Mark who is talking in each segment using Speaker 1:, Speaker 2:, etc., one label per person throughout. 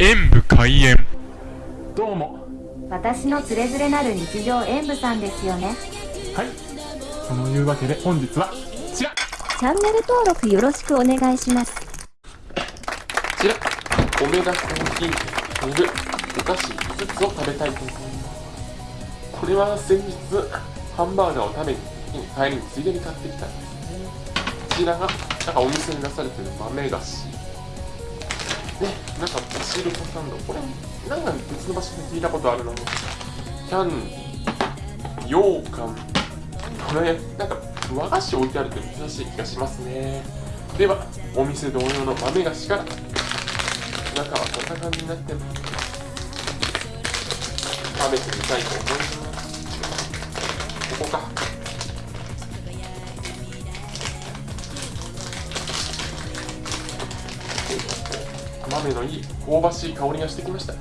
Speaker 1: 演武開演。
Speaker 2: どうも。
Speaker 3: 私のつれづれなる日常演舞さんですよね。
Speaker 2: はい。そのいうわけで本日はこちら。
Speaker 3: チャンネル登録よろしくお願いします。
Speaker 4: こちら、オメガコーヒーにいるお菓子5つを食べたいと思います。これは先日、ハンバーガーを食べに帰りについでに買ってきたんですね。こちらが、なんかお店に出されてる豆菓子。で、なんかお汁粉サンド。これ、なんか別の場所で聞いたことあるな。キャン、羊羹。これ、なんか和菓子置いてあるって珍しい気がしますね。では、お店同様の？豆菓子から中はこんな感じになってます食べてみたいと思いますここか豆のいい香ばしい香りがしてきました。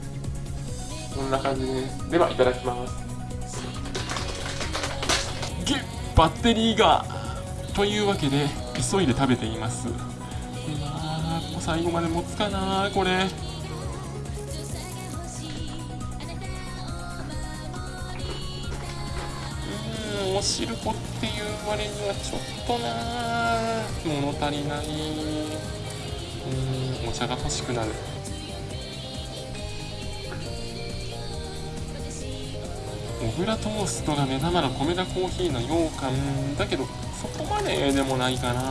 Speaker 4: こんな感じですではいただきます。
Speaker 1: ゲッバッテリーがというわけで急いで食べています。まあもう最後まで持つかなこれ。うんお汁粉っていう割にはちょっとな物足りない。茶が欲しくなる。小倉トーストが目玉の米田コーヒーの羊羹だけどそこまででもないかな。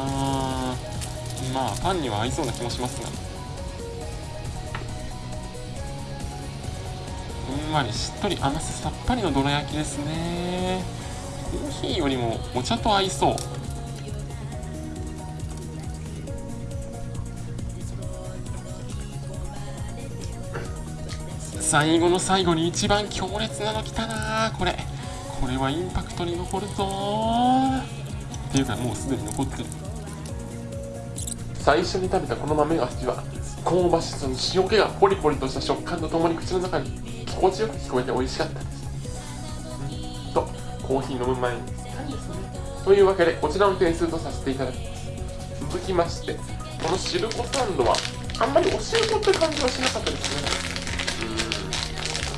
Speaker 1: まあパンには合いそうな気もしますが。ふんわりしっとり甘ささっぱりのどら焼きですね。コーヒーよりもお茶と合いそう。最後の最後に一番強烈なの来たな。これ。これはインパクトに残るぞ。っていうかもうすでに残ってる。
Speaker 4: 最初に食べたこの豆菓子は香ばしさの塩気がポリポリとした食感とともに口の中に心地よく聞こえて美味しかったです。とコーヒー飲む前にぴったりですねというわけでこちらの点数とさせていただきます。続きましてこの汁粉サンドはあんまりお汁粉って感じはしなかったですね。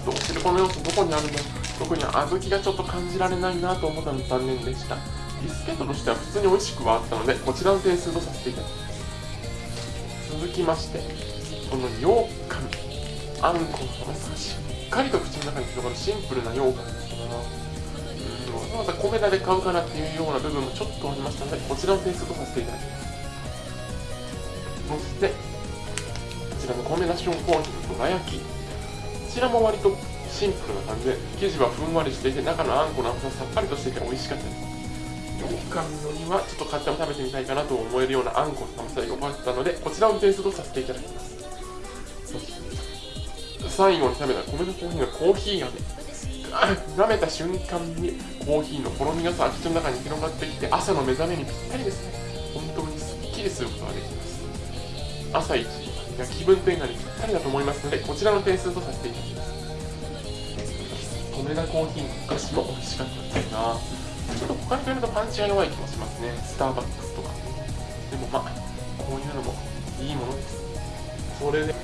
Speaker 4: とお汁粉の要素どこにあるの？特に小豆がちょっと感じられないなと思ったので残念でした。ビスケットとしては普通に美味しくはあったのでこちらの点数とさせていただきます。続きましてこの羊羹あんこの甘さがしっかりと口の中に広がるシンプルな羊羹ですがうんわざわざ米田で買うからっていうような部分もちょっとありましたのでこちらの点数とさせていただきます。そしてこちらの米田ションコーヒーのどら焼きちらも割とシンプルな感じで生地はふんわりしていて中のあんこの甘ささっぱりとしていて美味しかったです。羊羹のにはちょっと買っても食べてみたいかなと思えるようなあんこの甘さが良かったのでこちらを点数とさせていただきます。最後に食べた米のコーヒーのコーヒーがね舐めた瞬間にコーヒーのほろ苦さが口の中に広がってきて朝の目覚めにぴったりですね。本当にすっきりすることができます。朝一。が気分転換にぴったりだと思いますのでこちらの点数とさせていただきます。米田コーヒーのお菓子も美味しかったですがちょっと他に比べるとパンチが弱い気もしますね。スターバックスとか。でもまあこういうのもいいものです。それで